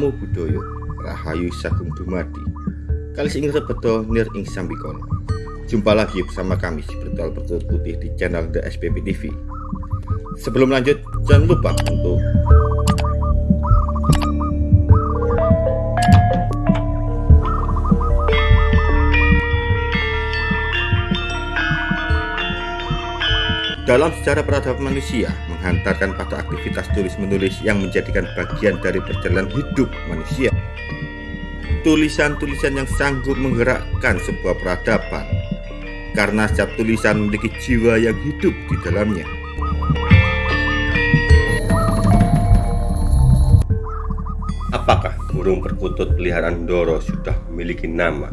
Namo Buddhaya Rahayu Sagung Dumadi. Kalis ing rebeto nir ing sambikono Jumpa lagi bersama kami si Bertual Bertulut Putih di channel The SPP TV Sebelum lanjut jangan lupa untuk Dalam sejarah peradaban manusia, menghantarkan pada aktivitas tulis-menulis yang menjadikan bagian dari perjalanan hidup manusia. Tulisan-tulisan yang sanggup menggerakkan sebuah peradaban, karena setiap tulisan memiliki jiwa yang hidup di dalamnya. Apakah burung perkutut peliharaan Doro sudah memiliki nama?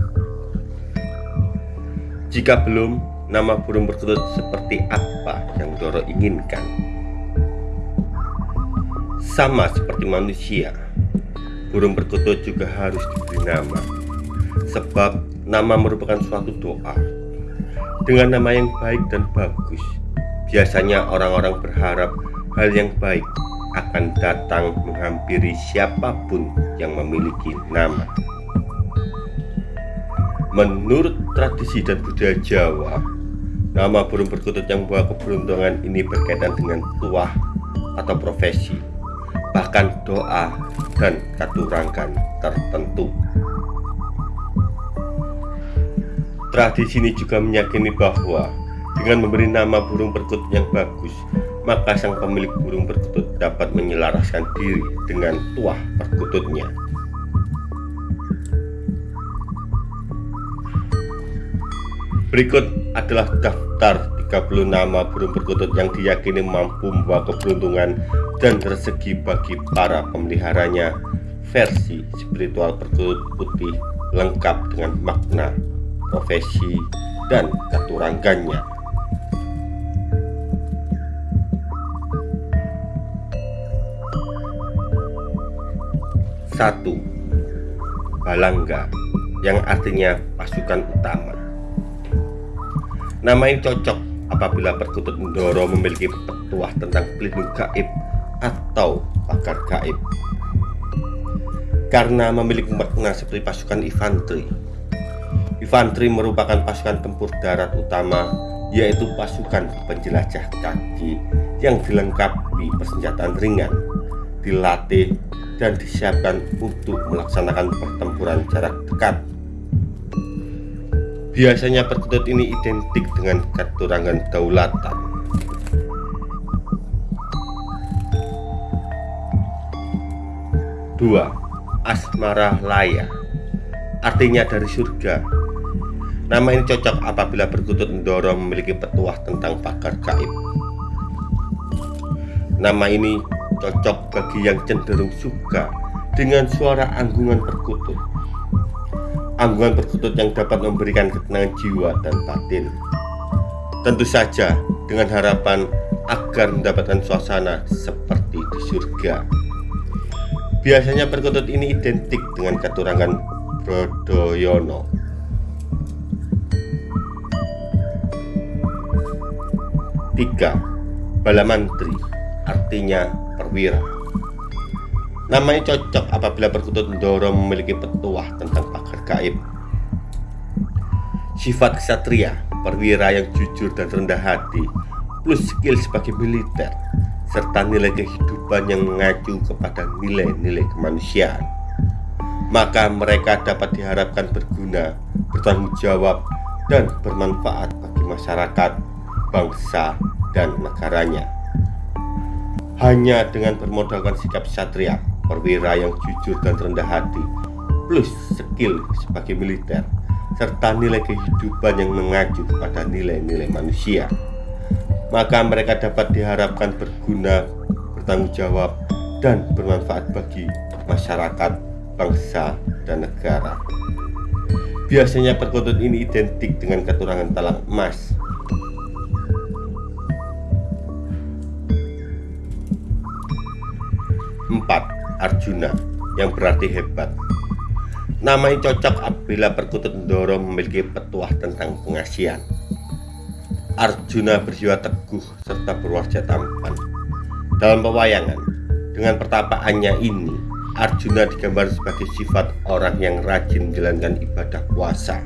Jika belum, nama burung perkutut seperti apa yang Doro inginkan. Sama seperti manusia, burung perkutut juga harus diberi nama, sebab nama merupakan suatu doa. Dengan nama yang baik dan bagus, biasanya orang-orang berharap hal yang baik akan datang menghampiri siapa pun yang memiliki nama. Menurut tradisi dan budaya Jawa, Nama burung perkutut yang membawa keberuntungan ini berkaitan dengan tuah atau profesi, bahkan doa dan katurangan tertentu. Tradisi ini juga meyakini bahwa dengan memberi nama burung perkutut yang bagus, maka sang pemilik burung perkutut dapat menyelaraskan diri dengan tuah perkututnya. Berikut adalah daftar 30 nama burung perkutut yang diyakini mampu membawa keberuntungan dan rezeki bagi para pemeliharanya versi spiritual perkutut putih lengkap dengan makna, profesi, dan katurangannya. Satu, Balangga yang artinya pasukan utama. Nama ini cocok apabila perkutut Ndoro memiliki petuah tentang pelindung gaib atau pakar gaib. Karena memiliki makna seperti pasukan infanteri. Infanteri merupakan pasukan tempur darat utama yaitu pasukan penjelajah kaki yang dilengkapi persenjataan ringan, dilatih, dan disiapkan untuk melaksanakan pertempuran jarak dekat Biasanya perkutut ini identik dengan keturangan daulatan. Dua, Asmara Laya Artinya dari surga. Nama ini cocok apabila perkutut Ndoro memiliki petuah tentang pakar gaib. Nama ini cocok bagi yang cenderung suka dengan suara anggungan perkutut anggungan perkutut yang dapat memberikan ketenangan jiwa dan batin. Tentu saja dengan harapan agar mendapatkan suasana seperti di surga. Biasanya perkutut ini identik dengan keturangan Brodoyono. Tiga, Balamantri artinya perwira. Namanya cocok apabila perkutut Ndoro memiliki petuah tentang gaib. Sifat ksatria, perwira yang jujur dan rendah hati, plus skill sebagai militer, serta nilai kehidupan yang mengacu kepada nilai-nilai kemanusiaan. Maka mereka dapat diharapkan berguna, bertanggung jawab, dan bermanfaat bagi masyarakat, bangsa, dan negaranya. Hanya dengan bermodalkan sikap satria, perwira yang jujur dan rendah hati, plus skill sebagai militer, serta nilai kehidupan yang mengacu kepada nilai-nilai manusia. Maka mereka dapat diharapkan berguna, bertanggung jawab, dan bermanfaat bagi masyarakat, bangsa, dan negara. Biasanya perkutut ini identik dengan keturangan talang emas. Empat, Arjuna yang berarti hebat. Nama ini cocok apabila perkutut Ndoro memiliki petuah tentang pengasihan. Arjuna berjiwa teguh serta berwajah tampan. Dalam pewayangan, dengan pertapaannya ini, Arjuna digambar sebagai sifat orang yang rajin menjalankan ibadah puasa.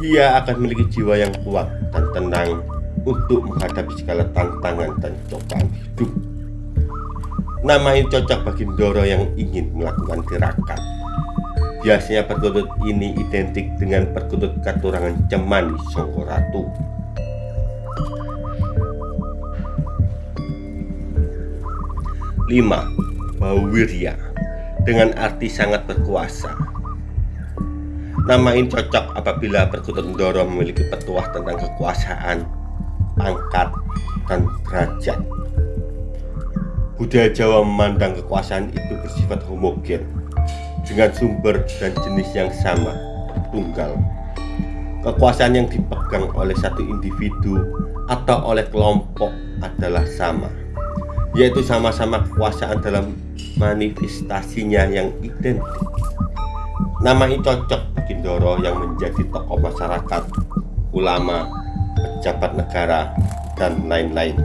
Ia akan memiliki jiwa yang kuat dan tenang untuk menghadapi segala tantangan dan cobaan hidup. Nama ini cocok bagi Ndoro yang ingin melakukan tirakat. Biasanya perkutut ini identik dengan perkutut katurangan Cemani Songkoratu. Lima, Bawirya dengan arti sangat berkuasa. Nama ini cocok apabila perkutut Ndoro memiliki petuah tentang kekuasaan, pangkat, dan derajat. Budaya Jawa memandang kekuasaan itu bersifat homogen dengan sumber dan jenis yang sama, tunggal. Kekuasaan yang dipegang oleh satu individu atau oleh kelompok adalah sama, yaitu sama-sama kekuasaan dalam manifestasinya yang identik. Nama ini cocok bagi Ndoro yang menjadi tokoh masyarakat, ulama, pejabat negara, dan lain-lain.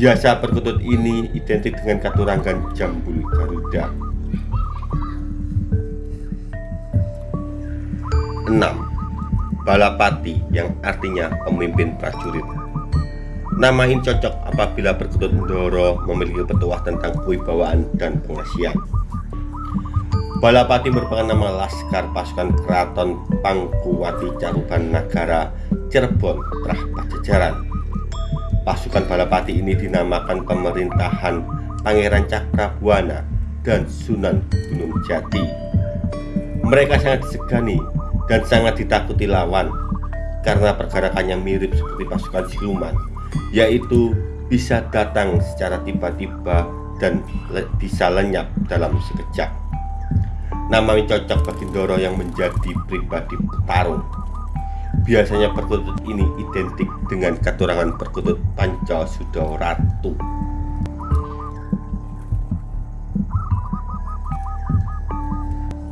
Biasa perkutut ini identik dengan katurangan jambul Garuda. 6. Balapati yang artinya pemimpin prajurit. Nama ini cocok apabila perkutut Ndoro memiliki petuah tentang kewibawaan dan pengasian. Balapati merupakan nama laskar pasukan keraton Pangkuwati Caruban Nagara Cirebon Trah Pajajaran Pasukan Balapati ini dinamakan pemerintahan Pangeran Cakrabuana dan Sunan Gunung Jati. Mereka sangat disegani dan sangat ditakuti lawan karena pergerakannya mirip seperti pasukan siluman, yaitu bisa datang secara tiba-tiba dan le bisa lenyap dalam sekejap. Nama cocok bagi Doro yang menjadi pribadi petarung Biasanya perkutut ini identik dengan katurangan perkutut Panca Ratu.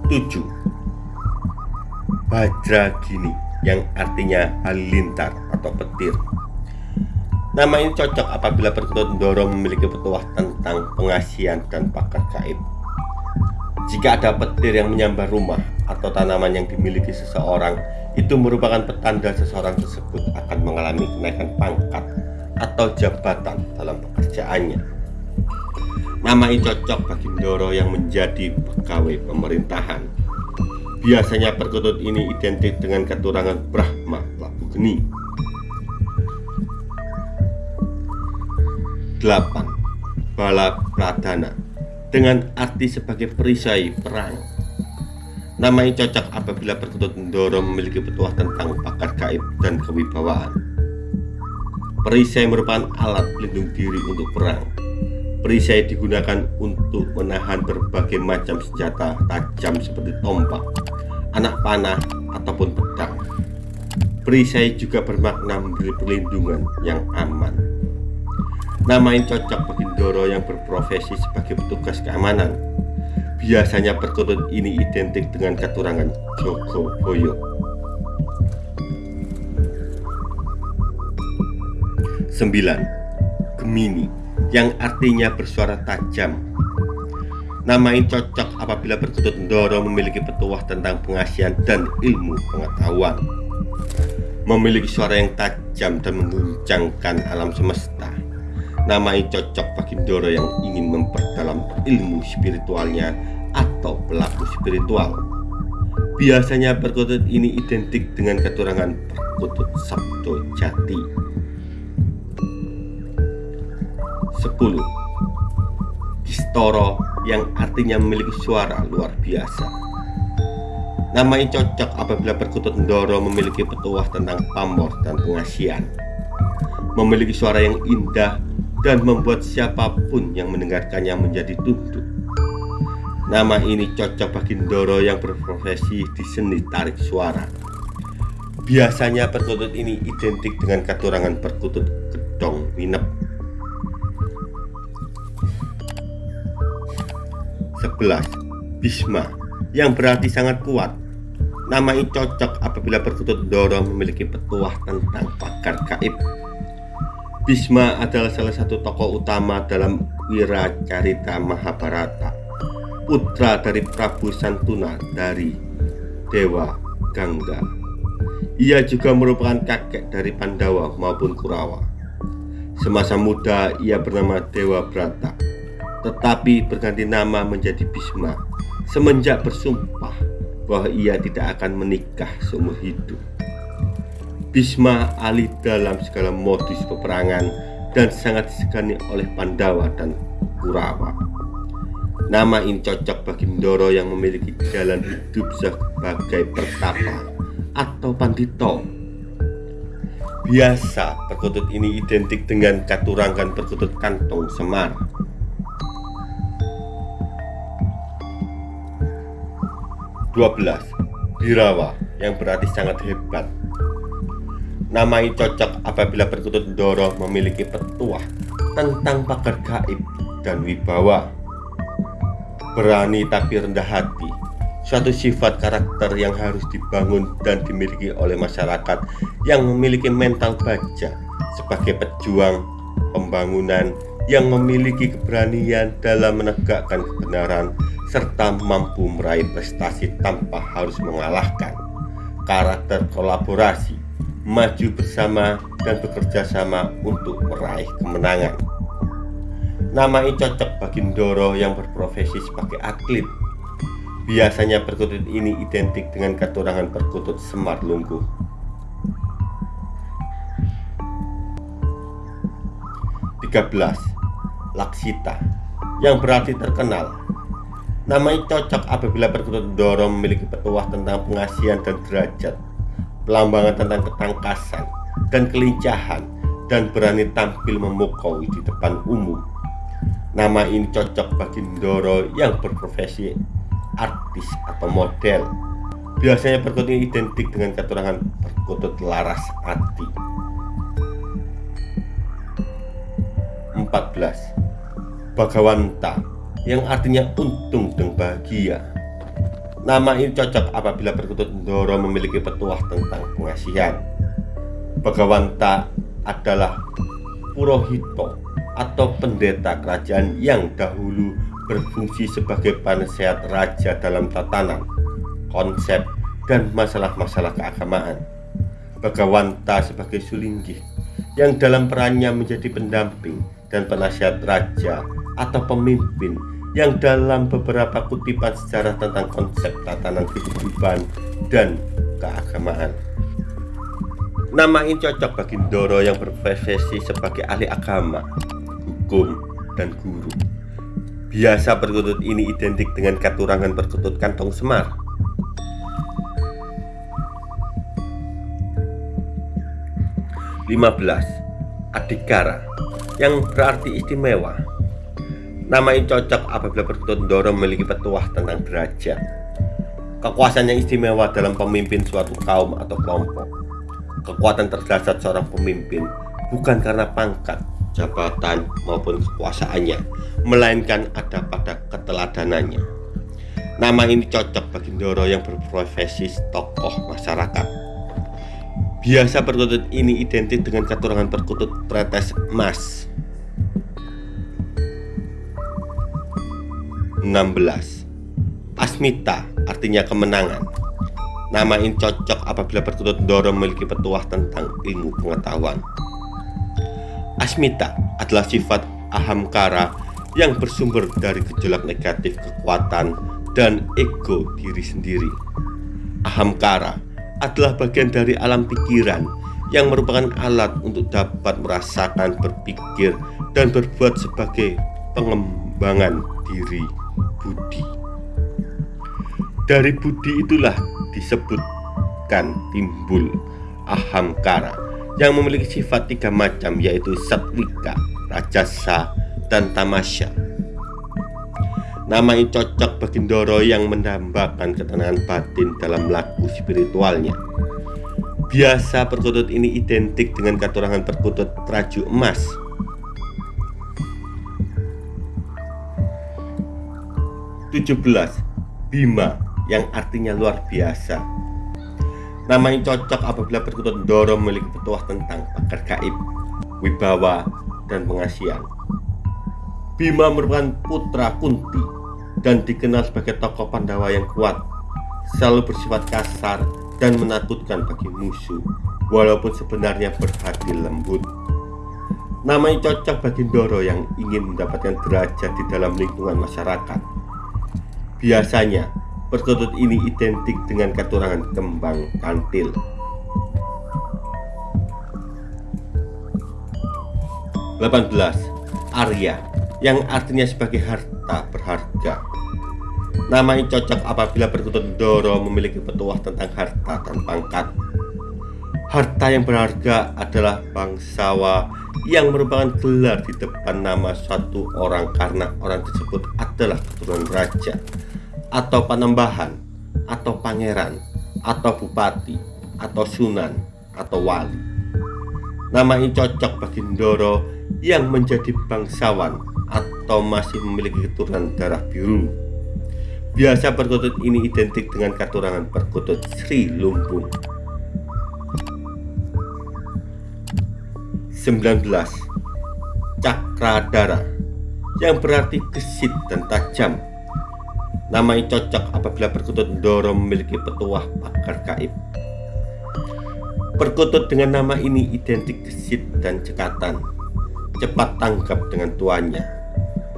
Tujuh Bajra Gini yang artinya halilintar atau petir Nama ini cocok apabila perkutut Ndoro memiliki petuah tentang pengasian dan pakar gaib. Jika ada petir yang menyambar rumah atau tanaman yang dimiliki seseorang, itu merupakan petanda seseorang tersebut akan mengalami kenaikan pangkat atau jabatan dalam pekerjaannya. Nama ini cocok bagi Ndoro yang menjadi pegawai pemerintahan. Biasanya perkutut ini identik dengan keturangan Brahma Labu Geni. 8. Bala Pradana dengan arti sebagai perisai perang Nama ini cocok apabila perkutut Ndoro memiliki petuah tentang pakar gaib dan kewibawaan. Perisai merupakan alat pelindung diri untuk perang. Perisai digunakan untuk menahan berbagai macam senjata tajam seperti tombak, anak panah, ataupun pedang. Perisai juga bermakna memberi perlindungan yang aman. Nama ini cocok bagi Ndoro yang berprofesi sebagai petugas keamanan Biasanya perkutut ini identik dengan keturangan Joko Boyo. Sembilan, Gemini yang artinya bersuara tajam. Nama ini cocok apabila perkutut Ndoro memiliki petuah tentang pengasian dan ilmu pengetahuan. Memiliki suara yang tajam dan mengguncangkan alam semesta. Nama ini cocok bagi Ndoro yang ingin memperdalam ilmu spiritualnya atau pelaku spiritual. Biasanya perkutut ini identik dengan keturangan perkutut Sabdo Jati. 10. Kistoro yang artinya memiliki suara luar biasa. Nama ini cocok apabila perkutut Ndoro memiliki petuah tentang pamor dan pengasian. Memiliki suara yang indah dan membuat siapa pun yang mendengarkannya menjadi tunduk Nama ini cocok bagi Ndoro yang berprofesi di seni tarik suara. Biasanya perkutut ini identik dengan katurangan perkutut gedong minep. 11. Bisma yang berarti sangat kuat. Nama ini cocok apabila perkutut Ndoro memiliki petuah tentang pakar gaib. Bisma adalah salah satu tokoh utama dalam Wiracarita Mahabharata putra dari Prabu Santuna dari Dewa Gangga. Ia juga merupakan kakek dari Pandawa maupun Kurawa. Semasa muda ia bernama Dewa Brata, tetapi berganti nama menjadi Bisma semenjak bersumpah bahwa ia tidak akan menikah seumur hidup. Bisma alih dalam segala modus peperangan dan sangat disegani oleh Pandawa dan Kurawa. Nama ini cocok bagi Ndoro yang memiliki jalan hidup sebagai pertapa atau pandito Biasa perkutut ini identik dengan katurangan perkutut kantong semar. Dua belas Birawa yang berarti sangat hebat. Nama ini cocok apabila perkutut Doro memiliki petuah tentang pakar gaib dan wibawa. Berani tapi rendah hati, suatu sifat karakter yang harus dibangun dan dimiliki oleh masyarakat yang memiliki mental baja sebagai pejuang pembangunan yang memiliki keberanian dalam menegakkan kebenaran serta mampu meraih prestasi tanpa harus mengalahkan karakter kolaborasi maju bersama dan bekerja sama untuk meraih kemenangan nama ini cocok bagi Ndoro yang berprofesi sebagai atlet Biasanya perkutut ini identik dengan katurangan perkutut semar lungguh. Laksita yang berarti terkenal. Namanya cocok apabila perkutut Doro memiliki petuah tentang pengasihan dan derajat, pelambangan tentang ketangkasan dan kelincahan, dan berani tampil memukau di depan umum. Nama ini cocok bagi Doro yang berprofesi artis atau model. Biasanya perkutut ini identik dengan keterangan perkutut laras hati. 14. Bagawanta yang artinya untung dan bahagia. Nama ini cocok apabila perkutut Ndoro memiliki petuah tentang pengasihan. Bagawanta adalah Purohito atau pendeta kerajaan yang dahulu berfungsi sebagai penasehat raja dalam tatanan, konsep, dan masalah-masalah keagamaan. Bagawanta sebagai Sulinggi yang dalam perannya menjadi pendamping dan penasihat raja atau pemimpin yang dalam beberapa kutipan sejarah tentang konsep tatanan kehidupan dan keagamaan. Nama ini cocok bagi Ndoro yang berprofesi sebagai ahli agama, hukum, dan guru. Biasa perkutut ini identik dengan katurangan perkutut kantong semar. Lima belas Adikara yang berarti istimewa. Nama ini cocok apabila perkutut Ndoro memiliki petuah tentang derajat. Kekuasaan yang istimewa dalam pemimpin suatu kaum atau kelompok. Kekuatan terdasar seorang pemimpin bukan karena pangkat, jabatan maupun kekuasaannya, melainkan ada pada keteladanannya. Nama ini cocok bagi Ndoro yang berprofesi tokoh masyarakat. Biasa perkutut ini identik dengan keturunan perkutut pretes emas. 16. Asmita artinya kemenangan. Nama ini cocok apabila perkutut Ndoro memiliki petuah tentang ilmu pengetahuan. Asmita adalah sifat ahamkara yang bersumber dari gejolak negatif kekuatan dan ego diri sendiri. Ahamkara adalah bagian dari alam pikiran yang merupakan alat untuk dapat merasakan, berpikir, dan berbuat sebagai pengembangan diri budi. Dari budi itulah disebutkan timbul ahamkara yang memiliki sifat tiga macam yaitu satwika, rajasa, dan tamasya. Nama ini cocok bagi Ndoro yang mendambakan ketenangan batin dalam laku spiritualnya. Biasa perkutut ini identik dengan katurangan perkutut raju emas. Tujuh belas Bima yang artinya luar biasa Nama ini cocok apabila perkutut Ndoro memiliki petuah tentang pakar gaib, wibawa, dan pengasihan. Bima merupakan putra Kunti dan dikenal sebagai tokoh Pandawa yang kuat, selalu bersifat kasar dan menakutkan bagi musuh, walaupun sebenarnya berhati lembut. Namanya cocok bagi Doro yang ingin mendapatkan derajat di dalam lingkungan masyarakat. Biasanya, perkutut ini identik dengan keturangan kembang kantil. 18. Arya yang artinya sebagai harta berharga. Nama ini cocok apabila perkutut Doro memiliki petuah tentang harta dan pangkat. Harta yang berharga adalah bangsawa yang merupakan gelar di depan nama suatu orang karena orang tersebut adalah keturunan raja atau penambahan atau pangeran atau bupati atau sunan atau wali. Nama ini cocok bagi Ndoro yang menjadi bangsawan atau masih memiliki keturunan darah biru. Biasa perkutut ini identik dengan keturunan perkutut Sri Lumbung. 19. Cakradara yang berarti gesit dan tajam. Nama ini cocok apabila perkutut Doro memiliki petuah pakar gaib. Perkutut dengan nama ini identik gesit dan cekatan cepat tanggap dengan tuannya,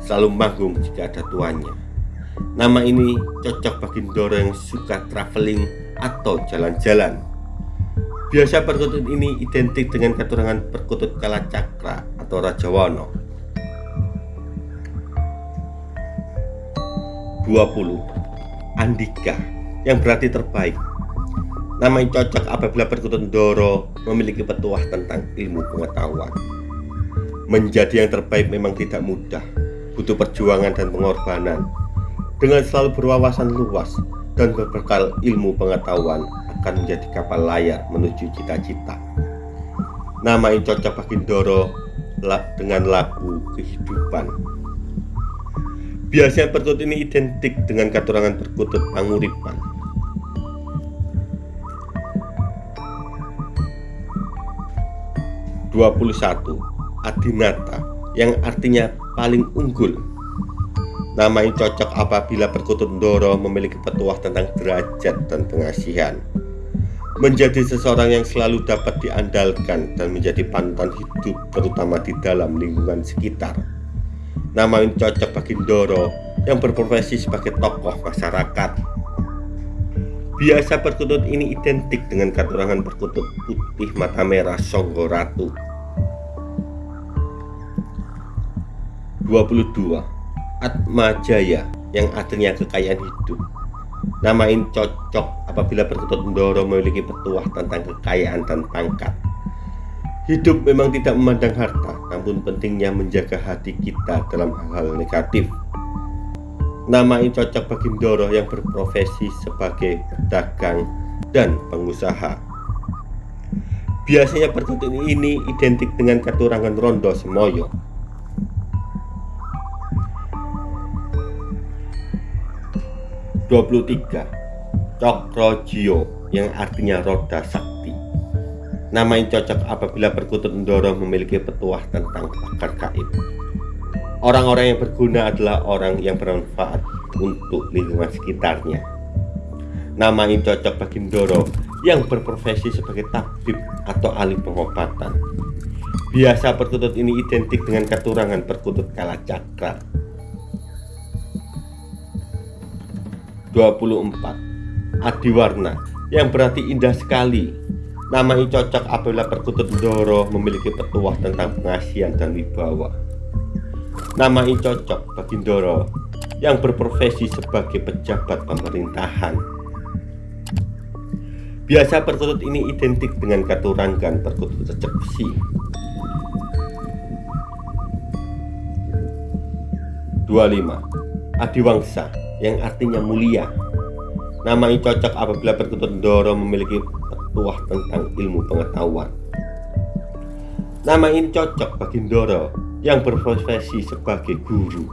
selalu manggung jika ada tuannya. Nama ini cocok bagi Doro yang suka traveling atau jalan-jalan. Biasa perkutut ini identik dengan keturunan perkutut Kalacakra atau Rajawono. 20. Andika yang berarti terbaik Nama ini cocok apabila perkutut Doro memiliki petuah tentang ilmu pengetahuan Menjadi yang terbaik memang tidak mudah, butuh perjuangan dan pengorbanan. Dengan selalu berwawasan luas dan berbekal ilmu pengetahuan akan menjadi kapal layar menuju cita-cita. Nama yang cocok bagi Doro dengan lagu kehidupan. Biasanya perkutut ini identik dengan katurangan perkutut panguripan. Dua puluh satu Adinata yang artinya paling unggul. Nama yang cocok apabila perkutut Ndoro memiliki petuah tentang derajat dan pengasihan. Menjadi seseorang yang selalu dapat diandalkan dan menjadi panutan hidup terutama di dalam lingkungan sekitar. Nama yang cocok bagi Ndoro yang berprofesi sebagai tokoh masyarakat. Biasa perkutut ini identik dengan katurangan perkutut putih mata merah Songgo Ratu. 22 Atma Jaya yang artinya kekayaan hidup. Nama ini cocok apabila berkutut Ndoro memiliki petuah tentang kekayaan dan pangkat Hidup memang tidak memandang harta, namun pentingnya menjaga hati kita dalam hal-hal negatif. Nama ini cocok bagi Ndoro yang berprofesi sebagai pedagang dan pengusaha. Biasanya perkutut ini identik dengan keturangan Rondo Semoyo 23 Cokrojiyo yang artinya roda sakti Nama yang cocok apabila perkutut Ndoro memiliki petuah tentang pakar gaib. Orang-orang yang berguna adalah orang yang bermanfaat untuk lingkungan sekitarnya. Nama yang cocok bagi Ndoro yang berprofesi sebagai tabib atau ahli pengobatan. Biasa perkutut ini identik dengan keturangan perkutut kalacakra 24 Adiwarna yang berarti indah sekali Nama ini cocok apabila perkutut Ndoro memiliki petuah tentang pengasihan dan wibawa. Nama ini cocok bagi Ndoro yang berprofesi sebagai pejabat pemerintahan. Biasa perkutut ini identik dengan katurangan perkutut recep besi 25 Adiwangsa yang artinya mulia. Nama ini cocok apabila perkutut Doro memiliki petuah tentang ilmu pengetahuan. Nama ini cocok bagi Doro yang berprofesi sebagai guru.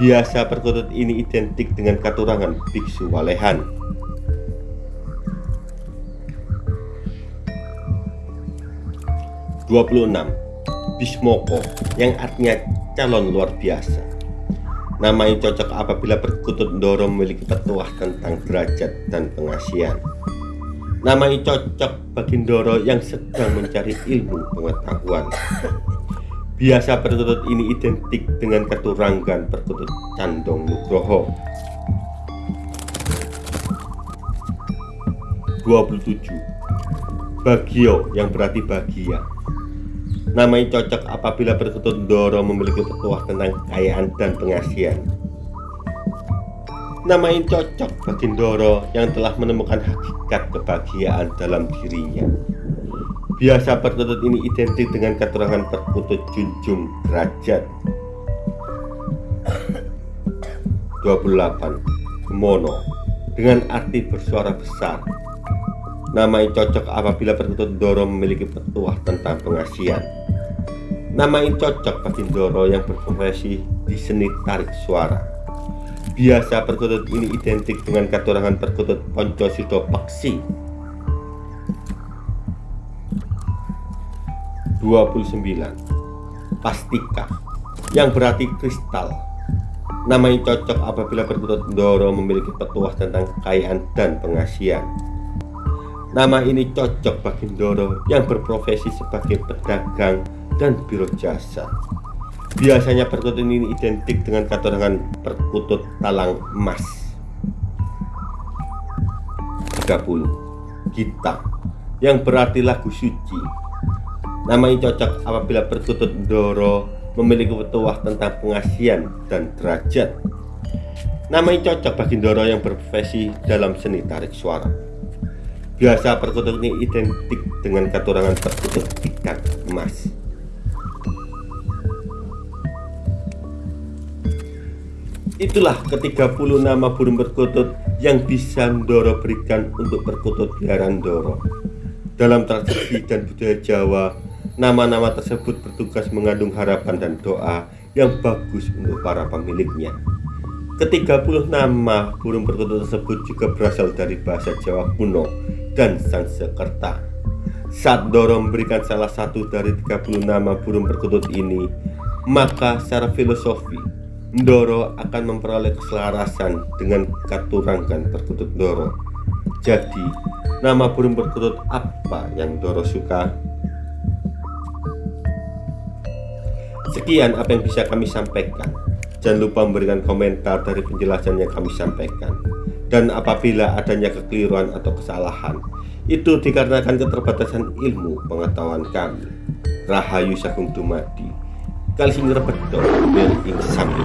Biasa perkutut ini identik dengan katurangan biksu walehan. Dua puluh enam Bismoko yang artinya calon luar biasa Nama yang cocok apabila perkutut Ndoro memiliki petuah tentang derajat dan pengasihan. Nama yang cocok bagi Ndoro yang sedang mencari ilmu pengetahuan. Biasa perkutut ini identik dengan keturangan perkutut Candong Nugroho. 27. Bagio yang berarti bahagia. Nama yang cocok apabila perkutut Ndoro memiliki petuah tentang kekayaan dan pengasihan. Nama yang cocok bagi Ndoro yang telah menemukan hakikat kebahagiaan dalam dirinya. Biasa perkutut ini identik dengan keterangan perkutut junjung derajat. 28. Mono dengan arti bersuara besar. Nama yang cocok apabila perkutut Ndoro memiliki petuah tentang pengasihan. Nama yang cocok bagi Ndoro yang berprofesi di seni tarik suara. Biasa perkutut ini identik dengan katurangan perkutut Ponco Sido Paksi 29 Pastika yang berarti kristal. Nama yang cocok apabila perkutut Ndoro memiliki petuah tentang kekayaan dan pengasihan. Nama ini cocok bagi Ndoro yang berprofesi sebagai pedagang dan biro jasa Biasanya perkutut ini identik dengan kata perkutut talang emas. 30 Gita yang berarti lagu suci. Nama ini cocok apabila perkutut Doro memiliki petuah tentang pengasihan dan derajat. Nama ini cocok bagi Doro yang berprofesi dalam seni tarik suara. Biasa perkutut ini identik dengan katurangan perkutut ikan emas Itulah ketiga puluh nama burung perkutut yang bisa Ndoro berikan untuk perkutut peliharaan Ndoro. Dalam tradisi dan budaya Jawa, nama-nama tersebut bertugas mengandung harapan dan doa yang bagus untuk para pemiliknya. Ketiga puluh nama burung perkutut tersebut juga berasal dari bahasa Jawa kuno dan Sanskerta. Saat Ndoro memberikan salah satu dari 30 nama burung perkutut ini, maka secara filosofi Ndoro akan memperoleh keselarasan dengan katurangan perkutut Ndoro. Jadi, nama burung perkutut apa yang Ndoro suka? Sekian apa yang bisa kami sampaikan. Jangan lupa memberikan komentar dari penjelasan yang kami sampaikan. Dan apabila adanya kekeliruan atau kesalahan, itu dikarenakan keterbatasan ilmu pengetahuan kami. Rahayu Sagung Dumadi kali sing rebedo ing sambil